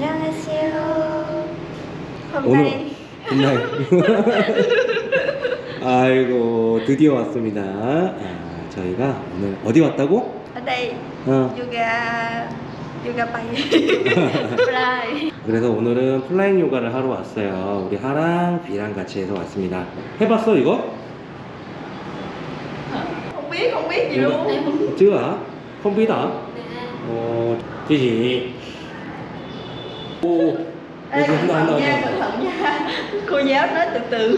안녕하세요. 오늘 nay 아이고 드디어 왔습니다. 아, 저희가 오늘 어디 왔다고? đây 어. yoga yoga bay fly 그래서 오늘은 플라잉 요가를 하러 왔어요. 우리 하랑 비랑 같이 해서 왔습니다. 해봤어 이거? chưa hả? Không biết hả? Ồ, cái gì? Ô, Ê, Ê, cẩn không thận đâu, nha đâu. cẩn thận nha cô giáo nói từ từ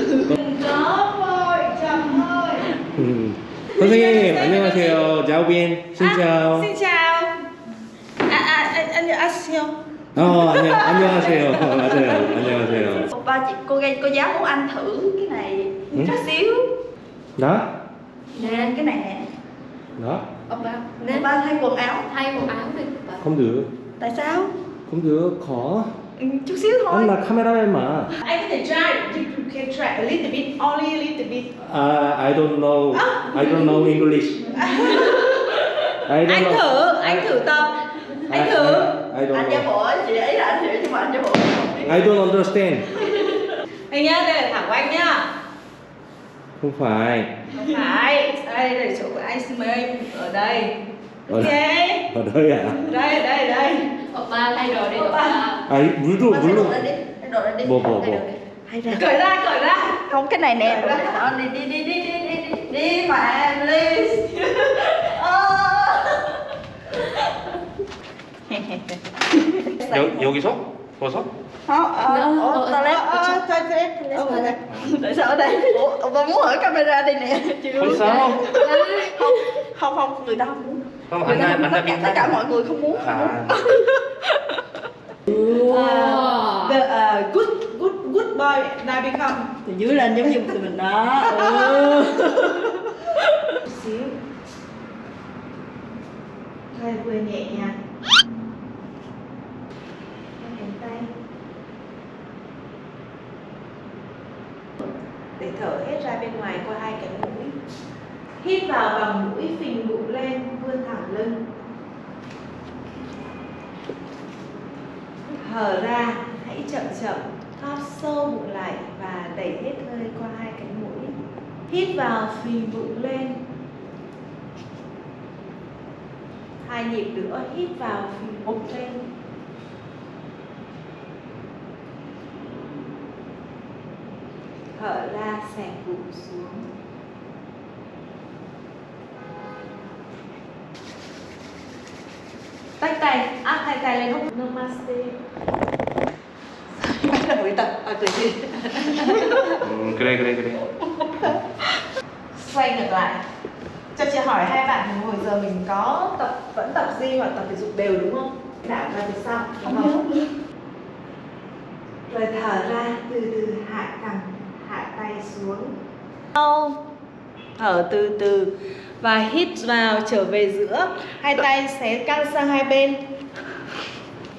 Đó thôi, chậm thôi. 음. 선생님 안녕하세요. 자오빈 신짜오. Xin chào. À, à, anh, anh 안녕하세요. 어 안녕 안녕하세요. 맞아요. 안녕하세요. ba chị cô gây cô giáo muốn anh thử cái này Ừ? chút xíu 나? nè cái này nè 나? Oppa nên ba thay quần áo thay quần áo đi không được. tại sao Không được khó. ừ, chút xíu thôi anh là cameraman mà. Anh có thể try, you can try a little bit, only a little bit. À, I don't know. I don't know English. I don't Anh know. thử, anh thử tập. Anh I- thử. I, I don't anh giả bộ chị ấy là anh hiểu nhưng mà anh giả bộ. I don't understand. Anh nhá, đây là thẳng của anh nhá. không phải. Không phải, đây là chỗ của anh xin mời anh ở đây. Ở Ok. ở đây à? Đây, đây, đây. Oppa thay đồ đi Oppa. Oppa 아, 이 물도 Ba thay đồ 물로. lên đi thay đồ lên đi 뭐 뭐 thay đồ 뭐. đi hay ra Cởi ra, cởi ra. không cái này nè đó đi đi đi đi đi đi đi đi mà please 여, 여기서? 벗어? không ở toilet Ờ, toilet. Ở toilet. tại sao ở đây ủa ông ta muốn hỏi camera đây nè chưa Không sao. không không người ta không muốn không anh, anh, anh đã biết tất cả mọi người không muốn à. muốn. Wow. uh, the, uh, good good good boy now become. Từ dưới lên giống như từ mình đó. Ừ. xíu hơi vừa nhẹ nhàng để thở hết ra bên ngoài qua hai cái mũi. Hít vào bằng mũi phình bụng lên vươn thẳng lưng. Thở ra, hãy chậm chậm, thóp sâu bụng lại và đẩy hết hơi qua hai cánh mũi. Hít vào phình bụng lên. Hai nhịp nữa, hít vào phình bụng lên. Thở ra, xẻ bụng xuống. tay à, tay. Áp hai tay lên không namaste. Bắt đầu với tập à cười gì? Ừ, cái đây cái đây cái đây. Xoay ngược lại. Cho chị hỏi hai bạn hồi giờ mình có tập vẫn tập gym hoặc tập thể dục đều đúng không? Đảo ra phía sau đúng không rồi thở ra từ từ hạ cằm hạ tay xuống. Sau thở từ từ và hít vào trở về giữa. Hai tay xé căng sang hai bên.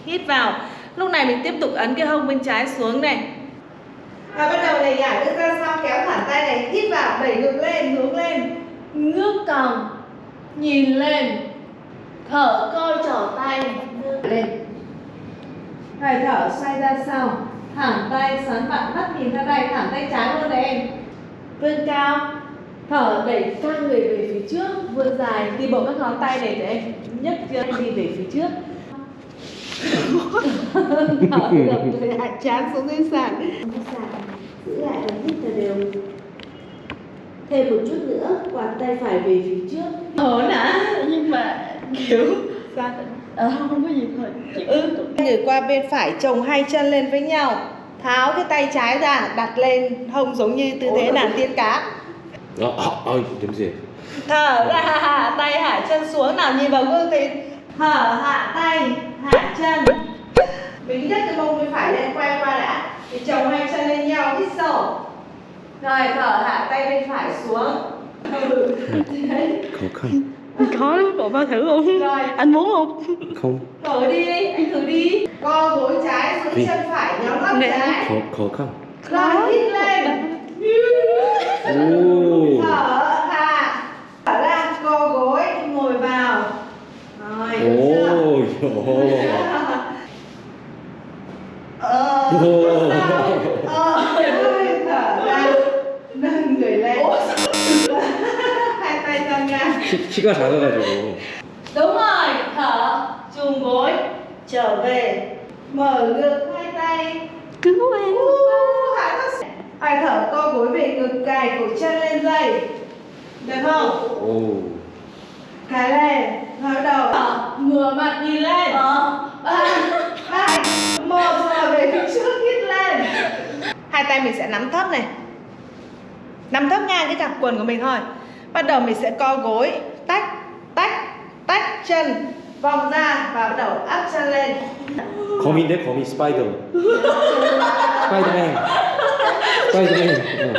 Hít vào. Lúc này mình tiếp tục ấn cái hông bên trái xuống này. Và bắt đầu này nhả lưng ra sau kéo thẳng tay này hít vào đẩy ngược lên hướng lên ngước cằm nhìn lên thở coi trỏ tay lên. Hơi thở xoay ra sau thẳng tay xoắn bạn mắt nhìn ra đây thẳng tay trái luôn đấy em. Vươn cao thở đẩy căng người về phía trước vươn dài. Đi bộ các ngón tay để để em nhấc chân đi về phía trước. Thở được người hạ chán xuống dưới sàn. Sàn giữ lại và hít thật đều. Thêm một chút nữa quạt tay phải về phía trước. Ổn hả? Nhưng mà kiểu ra ờ không không có gì thôi. Ừ. người qua bên phải chồng hai chân lên với nhau. Tháo cái tay trái ra đặt lên hông giống như tư thế nàng tiên cá đó ơi tiếng gì? Thở ra hạ tay hạ chân xuống nào nhìn vào gương thì thở hạ tay hạ chân. Mình nhất cái mông bên phải lên quay qua đã. Thì chồng hai chân lên nhau hít sâu. Rồi thở hạ tay bên phải xuống. Ừ. khó khăn khó lắm cậu ba thử không? Rồi. anh muốn không? Không. Thử đi anh thử đi. Co gối trái xuống Vì... chân phải nhóm lắp trái. Khó khó không? Rồi hít lên thở hạ thở ra co gối ngồi vào rồi được chưa? 오. 야. 오. ờ hơi thở ra nâng người lên hai tay ra ngang 키, 키가 작아가지고. đúng rồi thở chùm gối trở về mở ngực thấp ai thở co gối về ngực cài cổ chân lên dây được không 오. cài lên ngửa đầu ngửa mặt nhìn lên Ờ ba hai một rồi về phía trước hít lên hai tay mình sẽ nắm thấp này nắm thấp ngang cái cặp quần của mình thôi bắt đầu mình sẽ co gối tách tách tách chân vòng ra và bắt đầu áp chân lên 거미인데 거미 스파이더. 스파이더맨. quay cho mình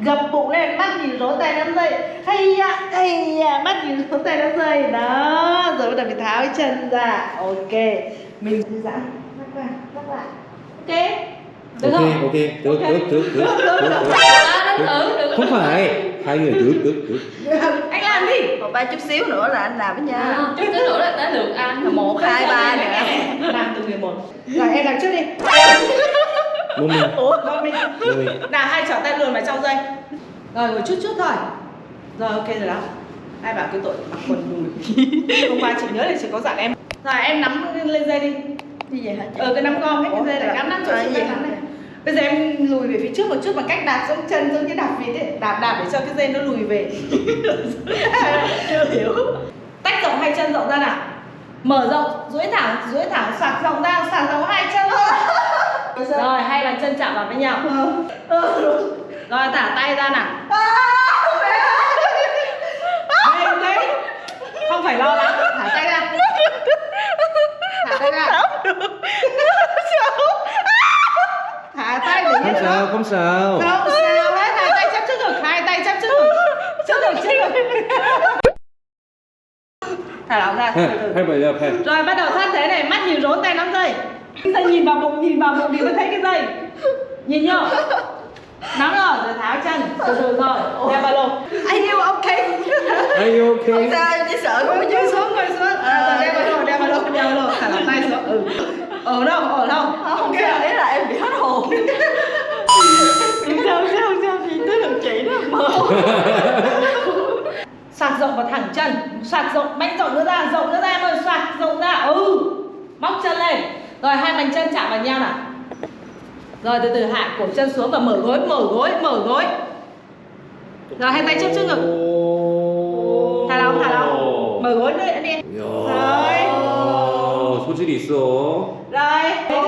gập bụng lên mắt nhìn rối tay nắm dây. Hay ạ hay ạ mắt nhìn rối tay nắm dây. Đó rồi bắt đầu mình tháo chân ra. Ok mình thư giãn. Lắc qua lắc lại. Ok được ok không? ok được okay. được được được được à, không phải. Hai người được được được. Anh làm đi. Một ba chút xíu nữa là anh làm với nha à, chút xíu nữa là tới được anh một hai ba nè. Làm từ mười một. Rồi em làm trước đi. Mông mình. Ủa, mông mình. Lùi Nào, hai trỏ tay luồn vào trong dây. Rồi, ngồi chút chút thôi. Rồi, ok rồi đó. Ai bảo cái tội mặc quần đùi. Hôm qua chị nhớ là chỉ có dặn em. Rồi, em nắm lên dây đi. Như vậy hả? Ờ, cái nắm gom hết cái dây này, nắm nắm cho chị nắm này. Bây giờ em lùi về phía trước một chút bằng cách đạp xuống chân giống như đạp vịt ấy. Đạp đạp để cho cái dây nó lùi về. Chưa hiểu. Tách rộng hai chân rộng ra nào. Mở rộng, duỗi thẳng, duỗi thẳng, sạc rộng ra, sạc rộng hai chân. thôi rồi, hay là chân chạm vào với nhau. Ờ. Rồi, thả tay ra nào. À, không phải lo lắng, thả tay ra. Thả tay ra. Thả tay để Không sao, không sao. Không sao hết, thả tay chắp trước ngực, hai tay chắp trước ngực. Trước ngực, trước ngực. Thả lỏng ra, Rồi, bắt đầu thân thế này, mắt nhìn rốn tay nắm dây cái dây nhìn vào bụng nhìn vào bụng thì mới thấy cái dây? Nhìn nhá. Nắm rồi rồi tháo chân từ từ rồi. Đeo ba lô. Are you okay? Are you okay? Không sao, em chỉ sợ chui chứ xuống ngồi xuống. À, rồi đeo ba lô đeo ba lô đeo ba lô. Thả lỏng tay xuống. Ừ. Ở đâu ở đâu Không sao, ý là em bị hết hồn. Sao, sao, sao. Thì tới lượt chị đó. Mơ xoạc rộng và thẳng chân. Xoạc rộng mạnh rộng nữa ra rộng nữa ra em ơi rộng ra. Ừ. Móc chân lên rồi hai bàn chân chạm vào nhau nào rồi từ từ hạ cổ chân xuống và mở gối mở gối mở gối rồi hai tay chắp trước ngực thả lỏng thả lỏng mở gối nữa đi 이야, rồi 소질이 있어. rồi 오.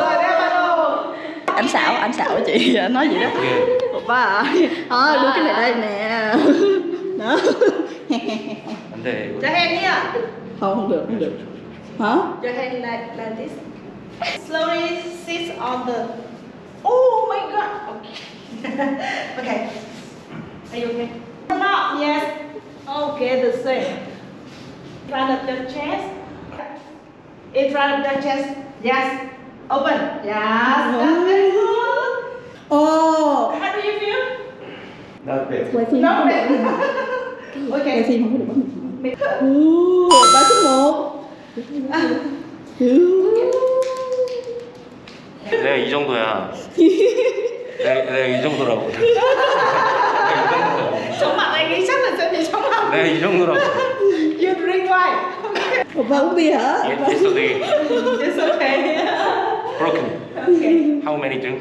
rồi đeo ba lô Anh xạo, anh xạo chị, anh nói vậy đó 이게 Ba à Ờ, đưa cái này đây nè Đó 안 돼. 이거. cho hand nhá Không, không được, không được Hả? Your hand like, like this. Slowly sit on the. Oh my god. Okay. okay. Are you okay? No. Yes. Okay, the same. In front of your chest. In front of your chest. Yes. Open. Yes. That's very good. Ồ How do you feel? Not bad. Quay phim No. không có Quay Okay. phim không có được bắt mình Ồ, ba số một 내가 이 정도야. 내가, 내가 이 정도라고. Chống mặt anh nghĩ chắc là sẽ bị chống mặt. 내가 이 정도라고. You drink wine. Một ba uống bia hả? Yesterday It's okay. broken. Okay. How many drink?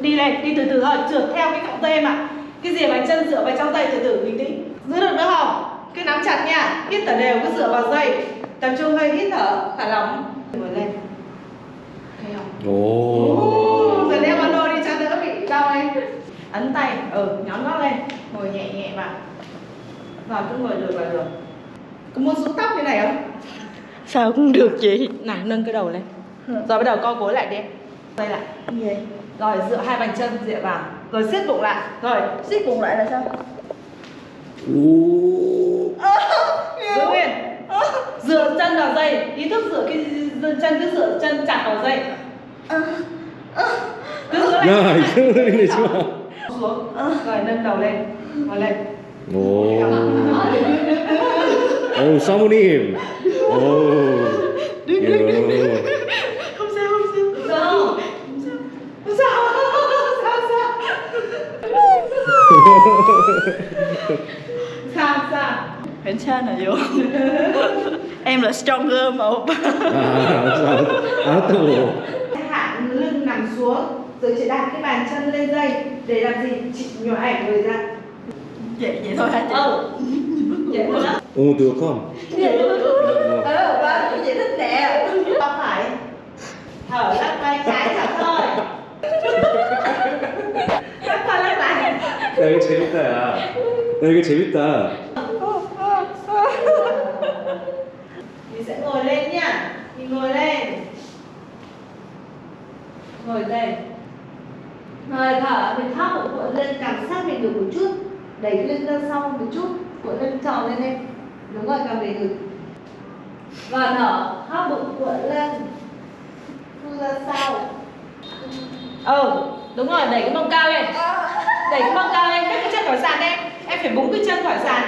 đi này đi từ từ thôi trượt theo cái cọng dây mà cái gì bàn chân dựa vào trong dây từ từ bình tĩnh giữ được nữa không Cứ nắm chặt nha hít thở đều cứ dựa vào dây. Tập trung hơi hít thở thả lỏng. Ngồi lên. Ok không? 오. rồi đeo ba lô đi cho đỡ bị đau ấy. Ấn tay ừ nhón gót lên. Ngồi nhẹ nhẹ vào. Rồi cứ ngồi lượt vào được. Có muốn rũ tóc như này không? Sao cũng được chị. Nào nâng cái đầu lên. Rồi bắt đầu co gối lại đi. Đây lại. Vậy? Rồi dựa hai bàn chân dựa vào. Rồi siết bụng lại. Rồi siết bụng lại là sao? 오 giữ nguyên. Dựa chân vào dây. Ý thức rửa cái chân cứ rửa chân chặt vào dây. Cứ dựa lại. Cứ lên xuống. Rồi nâng đầu lên. Và lên. Ồ. Ồ sao một điểm ồ. Đừng đừng đừng đừng không sao không sao. Sao. Sao. Sao. Sao sao? Sao sao? 괜찮아요. em là stronger mà oppa. 아, 알았어, 알았다고. Hạ lưng nằm xuống rồi chị đặt cái bàn chân lên dây để làm gì? Chị nhỏ ảnh người ra. Vậy vậy thôi hả chị? Ừ. Vậy thôi đó. 오, được không? Ờ, ba cũng vậy thích nè. Không phải. Thở lắc vai trái thở thôi. lắc qua lắc lại. 야, 이거 재밌다, 야. 야, 이거 재밌다. Ngồi về, Rồi thở, mình thấp một cuộn lên cảm sát mình được một chút. Đẩy lưng ra sau một chút. Cuộn lưng tròn lên em. Đúng rồi, cầm về ngực. Và thở, thấp bụng cuộn lên. Thu ra sau. Ừ, đúng rồi, đẩy cái mông cao lên. Đẩy cái mông cao lên, các cái chân khỏi sàn em. Em phải búng cái chân khỏi sàn.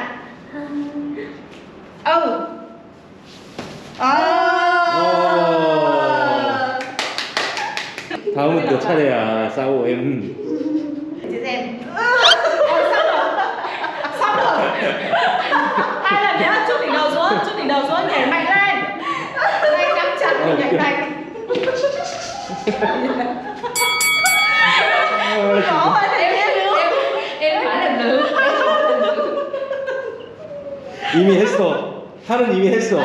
Ừ. ờ. 다음은 너 차례야, 싸워, em. Chị xem. Ôi, sắp rồi. Sắp rồi. Hai lần nữa, chút đỉnh đầu xuống, chút đỉnh đầu xuống, nhảy mạnh lên. Tay nắm chặt, nhảy mạnh. Rõ rồi thì em em được. em phải làm được 이미 했어. 팔은 이미 했어.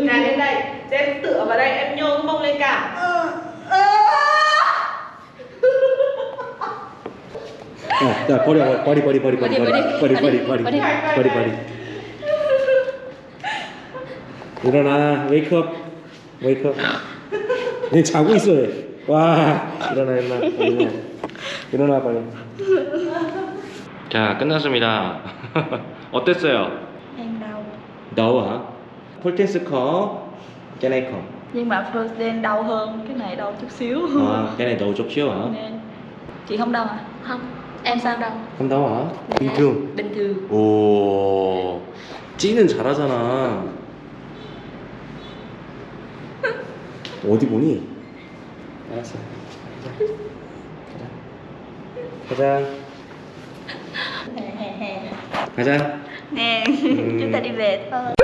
Này lên đây, Thế em tựa vào đây, em nhô cái mông lên cao. 야, 야, 버려, 버리, 버리, 버리, 버리, 버리, 버리, 버리, 버리, 버리, 버리, 버리. 일어나, 웨이크업, 웨이크업. 얘 자고 있어. 얘. 와, 일어나, 일어나, 일어나, 일어나 빨리. 자, 끝났습니다. 어땠어요? Protein có, cái này không. Nhưng mà day đau hơn, cái này đau chút xíu. À, cái này đau chút xíu hả? Nên chị không đau à? không em sao đâu không đau hả? bình thường. Bình thường. 오, 찌는 잘하잖아. 어디 보니? 알았어. 가자. Hè. 가자. Nè, Ừ. chúng ta đi về thôi.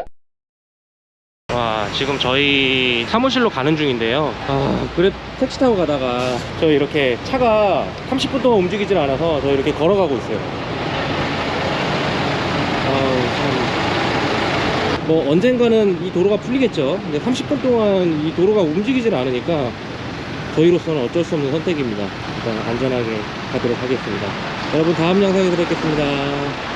와, 지금 저희 사무실로 가는 중인데요. 아, 그래 택시 타고 가다가 저 이렇게 차가 30분 동안 움직이질 않아서 저 이렇게 걸어가고 있어요. 아우, 참. 뭐 언젠가는 이 도로가 풀리겠죠. 근데 30분 동안 이 도로가 움직이질 않으니까 저희로서는 어쩔 수 없는 선택입니다. 일단 안전하게 가도록 하겠습니다. 여러분 다음 영상에서 뵙겠습니다.